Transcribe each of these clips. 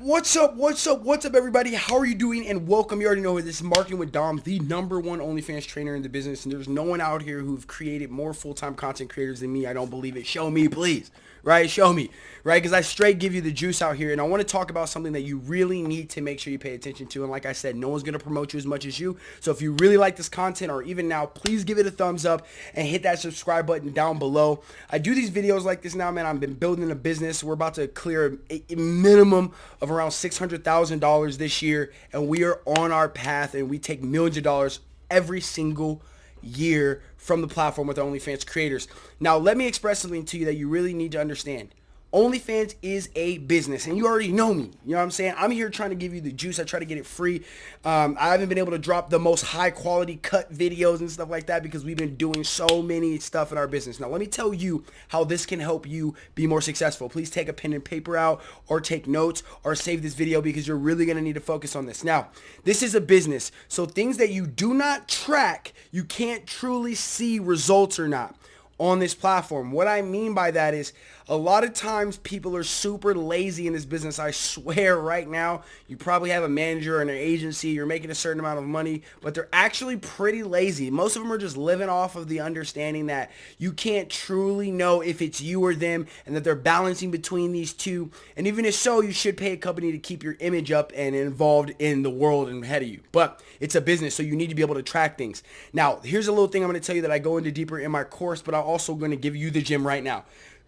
What's up? What's up? What's up, everybody? How are you doing? And welcome. You already know this is Marketing with Dom, the number one OnlyFans trainer in the business. And there's no one out here who've created more full-time content creators than me. I don't believe it. Show me, please right? Show me, right? Because I straight give you the juice out here. And I want to talk about something that you really need to make sure you pay attention to. And like I said, no one's going to promote you as much as you. So if you really like this content or even now, please give it a thumbs up and hit that subscribe button down below. I do these videos like this now, man. I've been building a business. We're about to clear a minimum of around $600,000 this year. And we are on our path and we take millions of dollars every single year from the platform with OnlyFans creators. Now, let me express something to you that you really need to understand. OnlyFans is a business, and you already know me. You know what I'm saying? I'm here trying to give you the juice. I try to get it free. Um, I haven't been able to drop the most high quality cut videos and stuff like that because we've been doing so many stuff in our business. Now, let me tell you how this can help you be more successful. Please take a pen and paper out or take notes or save this video because you're really going to need to focus on this. Now, this is a business, so things that you do not track, you can't truly see results or not on this platform. What I mean by that is a lot of times people are super lazy in this business. I swear right now, you probably have a manager or an agency, you're making a certain amount of money, but they're actually pretty lazy. Most of them are just living off of the understanding that you can't truly know if it's you or them and that they're balancing between these two. And even if so, you should pay a company to keep your image up and involved in the world and ahead of you. But it's a business, so you need to be able to track things. Now, here's a little thing I'm going to tell you that I go into deeper in my course, but I'll also going to give you the gym right now.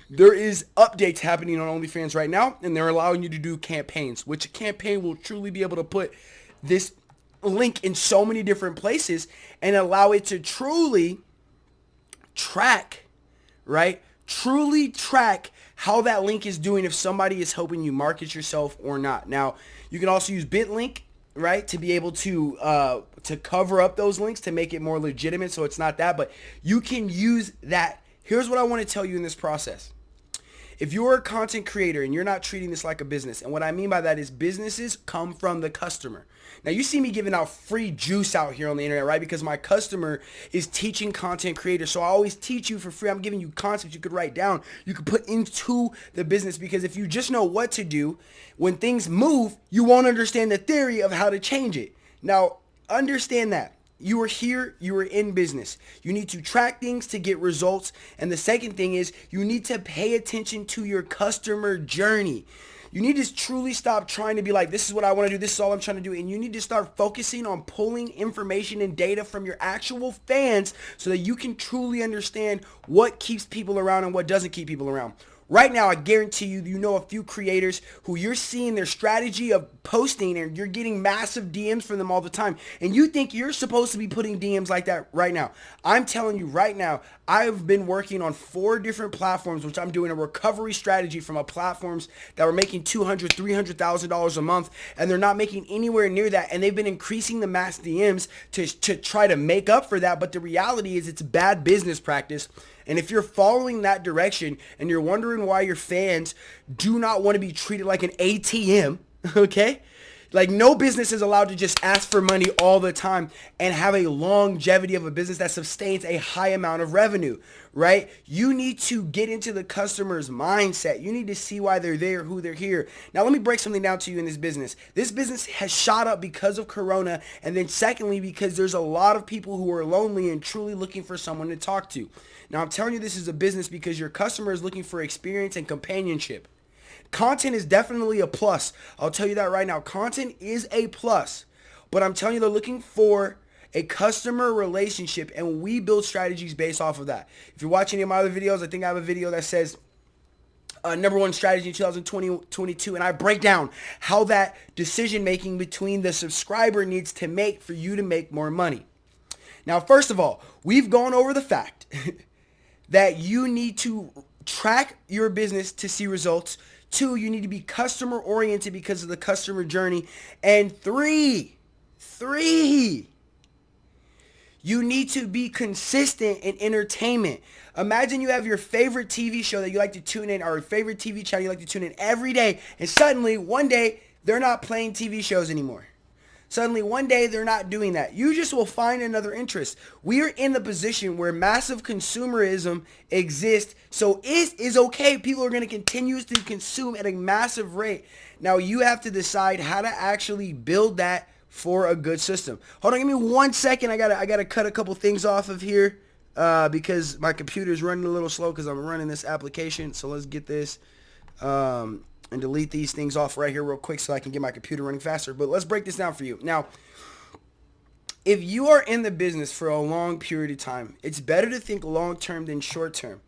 There is updates happening on OnlyFans right now, and they're allowing you to do campaigns, which a campaign will truly be able to put this link in so many different places and allow it to truly track, right? Truly track how that link is doing if somebody is helping you market yourself or not. Now, you can also use BitLink, right, to be able to uh, to cover up those links to make it more legitimate so it's not that, but you can use that Here's what I want to tell you in this process. If you're a content creator and you're not treating this like a business, and what I mean by that is businesses come from the customer. Now you see me giving out free juice out here on the internet, right? Because my customer is teaching content creators. So I always teach you for free. I'm giving you concepts you could write down, you could put into the business because if you just know what to do, when things move, you won't understand the theory of how to change it. Now, understand that. You are here, you are in business. You need to track things to get results. And the second thing is you need to pay attention to your customer journey. You need to truly stop trying to be like, this is what I want to do. This is all I'm trying to do. And you need to start focusing on pulling information and data from your actual fans so that you can truly understand what keeps people around and what doesn't keep people around. Right now, I guarantee you, you know a few creators who you're seeing their strategy of posting and you're getting massive DMs from them all the time. And you think you're supposed to be putting DMs like that right now. I'm telling you right now, I've been working on four different platforms, which I'm doing a recovery strategy from a platforms that were making $200,000, $300,000 a month. And they're not making anywhere near that. And they've been increasing the mass DMs to, to try to make up for that. But the reality is it's bad business practice and if you're following that direction and you're wondering why your fans do not want to be treated like an ATM, okay? Like no business is allowed to just ask for money all the time and have a longevity of a business that sustains a high amount of revenue, right? You need to get into the customer's mindset. You need to see why they're there, who they're here. Now let me break something down to you in this business. This business has shot up because of Corona and then secondly because there's a lot of people who are lonely and truly looking for someone to talk to. Now, I'm telling you this is a business because your customer is looking for experience and companionship. Content is definitely a plus. I'll tell you that right now. Content is a plus. But I'm telling you, they're looking for a customer relationship and we build strategies based off of that. If you're watching any of my other videos, I think I have a video that says uh, number one strategy in 2022 and I break down how that decision making between the subscriber needs to make for you to make more money. Now, first of all, we've gone over the fact that you need to track your business to see results. Two, you need to be customer oriented because of the customer journey. And three, three, you need to be consistent in entertainment. Imagine you have your favorite TV show that you like to tune in or favorite TV channel you like to tune in every day and suddenly one day they're not playing TV shows anymore. Suddenly one day they're not doing that. You just will find another interest. We are in the position where massive consumerism exists. So it is okay. People are going to continue to consume at a massive rate. Now you have to decide how to actually build that for a good system. Hold on, give me one second. I gotta I gotta cut a couple things off of here uh, because my computer is running a little slow because I'm running this application. So let's get this um, and delete these things off right here real quick so I can get my computer running faster. But let's break this down for you. Now, if you are in the business for a long period of time, it's better to think long term than short term.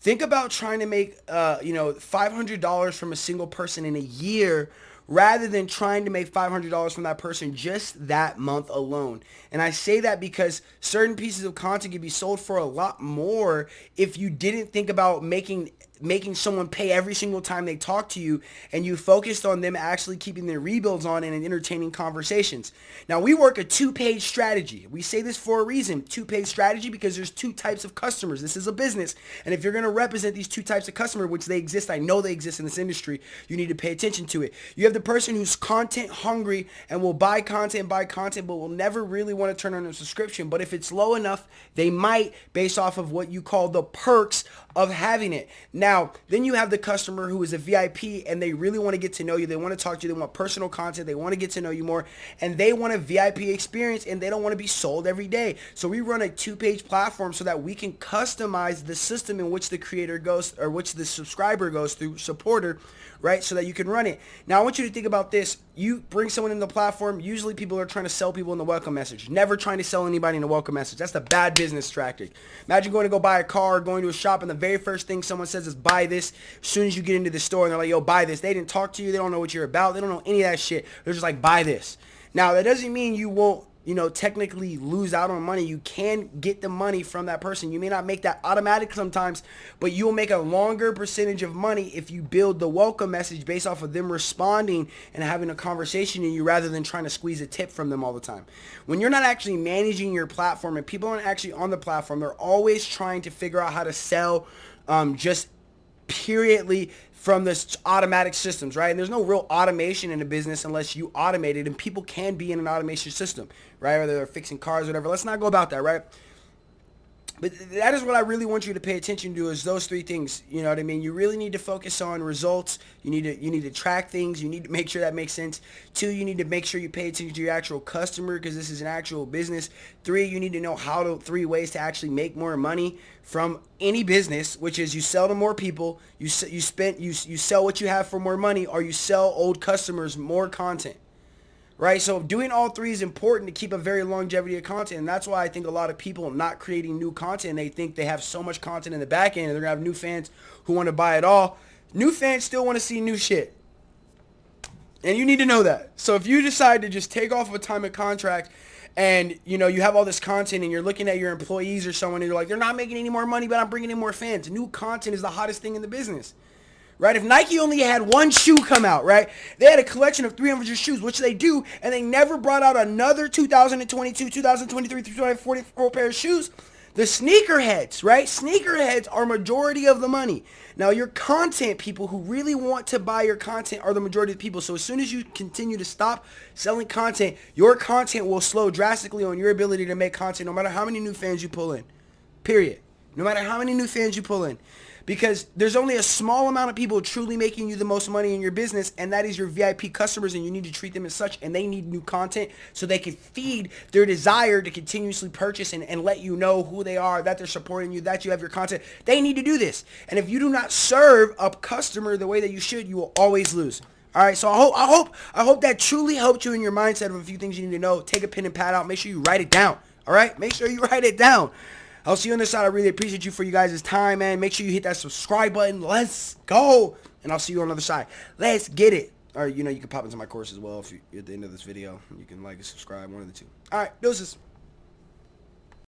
Think about trying to make, uh, you know, $500 from a single person in a year rather than trying to make $500 from that person just that month alone. And I say that because certain pieces of content can be sold for a lot more if you didn't think about making making someone pay every single time they talk to you and you focused on them actually keeping their rebills on and entertaining conversations. Now we work a two-page strategy. We say this for a reason, two-page strategy because there's two types of customers. This is a business. And if you're going to represent these two types of customer, which they exist, I know they exist in this industry, you need to pay attention to it. You have the person who's content hungry and will buy content, buy content, but will never really want to turn on a subscription. But if it's low enough, they might based off of what you call the perks of having it. Now, then you have the customer who is a VIP and they really want to get to know you. They want to talk to you. They want personal content. They want to get to know you more and they want a VIP experience and they don't want to be sold every day. So we run a two-page platform so that we can customize the system in which the creator goes or which the subscriber goes through, supporter, right? So that you can run it. Now, I want you to think about this. You bring someone in the platform. Usually people are trying to sell people in the welcome message. Never trying to sell anybody in the welcome message. That's the bad business tactic. Imagine going to go buy a car, going to a shop, and the very first thing someone says is buy this. As soon as you get into the store and they're like, yo, buy this. They didn't talk to you. They don't know what you're about. They don't know any of that shit. They're just like, buy this. Now, that doesn't mean you won't you know, technically lose out on money. You can get the money from that person. You may not make that automatic sometimes, but you'll make a longer percentage of money if you build the welcome message based off of them responding and having a conversation in you rather than trying to squeeze a tip from them all the time. When you're not actually managing your platform and people aren't actually on the platform, they're always trying to figure out how to sell um, just periodly from this automatic systems, right? And there's no real automation in a business unless you automate it, and people can be in an automation system, right? Whether they're fixing cars, whatever. Let's not go about that, right? But that is what I really want you to pay attention to is those three things. You know what I mean? You really need to focus on results. You need to you need to track things. You need to make sure that makes sense. Two, you need to make sure you pay attention to your actual customer because this is an actual business. Three, you need to know how to three ways to actually make more money from any business, which is you sell to more people, you you spend you you sell what you have for more money, or you sell old customers more content right? So doing all three is important to keep a very longevity of content. And that's why I think a lot of people not creating new content, they think they have so much content in the back end and they're going to have new fans who want to buy it all. New fans still want to see new shit. And you need to know that. So if you decide to just take off of a time of contract and you know you have all this content and you're looking at your employees or someone and you're like they're not making any more money but I'm bringing in more fans. New content is the hottest thing in the business right? If Nike only had one shoe come out, right? They had a collection of 300 shoes, which they do, and they never brought out another 2022, 2023, 2044 pair of shoes. The sneakerheads, right? Sneakerheads are majority of the money. Now, your content people who really want to buy your content are the majority of the people. So as soon as you continue to stop selling content, your content will slow drastically on your ability to make content no matter how many new fans you pull in. Period. No matter how many new fans you pull in because there's only a small amount of people truly making you the most money in your business and that is your VIP customers and you need to treat them as such and they need new content so they can feed their desire to continuously purchase and, and let you know who they are, that they're supporting you, that you have your content. They need to do this. And if you do not serve a customer the way that you should, you will always lose. All right, so I hope I hope I hope that truly helped you in your mindset of a few things you need to know. Take a pen and pad out. Make sure you write it down. All right, make sure you write it down. I'll see you on the side. I really appreciate you for you guys' time, man. Make sure you hit that subscribe button. Let's go. And I'll see you on the other side. Let's get it. Or, you know, you can pop into my course as well if you at the end of this video. You can like and subscribe, one of the two. All right, doses.